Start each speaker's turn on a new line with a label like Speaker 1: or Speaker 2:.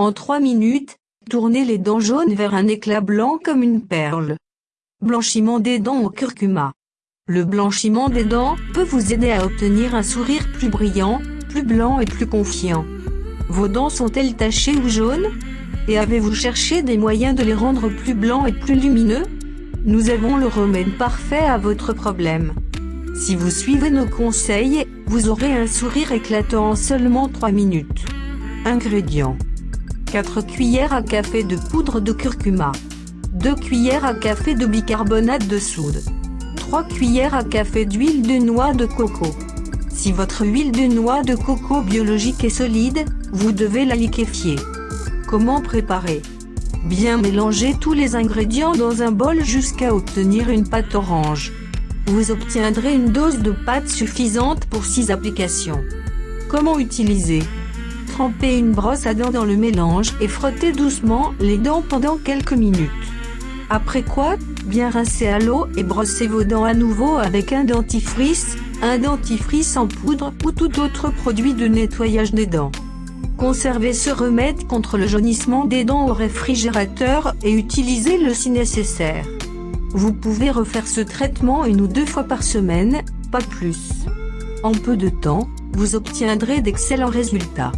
Speaker 1: En 3 minutes, tournez les dents jaunes vers un éclat blanc comme une perle. Blanchiment des dents au curcuma. Le blanchiment des dents peut vous aider à obtenir un sourire plus brillant, plus blanc et plus confiant. Vos dents sont-elles tachées ou jaunes? Et avez-vous cherché des moyens de les rendre plus blancs et plus lumineux? Nous avons le remède parfait à votre problème. Si vous suivez nos conseils, vous aurez un sourire éclatant en seulement 3 minutes. Ingrédients 4 cuillères à café de poudre de curcuma 2 cuillères à café de bicarbonate de soude 3 cuillères à café d'huile de noix de coco Si votre huile de noix de coco biologique est solide, vous devez la liquéfier. Comment préparer? Bien mélanger tous les ingrédients dans un bol jusqu'à obtenir une pâte orange. Vous obtiendrez une dose de pâte suffisante pour 6 applications. Comment utiliser? Trempez une brosse à dents dans le mélange et frottez doucement les dents pendant quelques minutes. Après quoi, bien rincer à l'eau et brossez vos dents à nouveau avec un dentifrice, un dentifrice en poudre ou tout autre produit de nettoyage des dents. Conservez ce remède contre le jaunissement des dents au réfrigérateur et utilisez-le si nécessaire. Vous pouvez refaire ce traitement une ou deux fois par semaine, pas plus. En peu de temps, vous obtiendrez d'excellents résultats.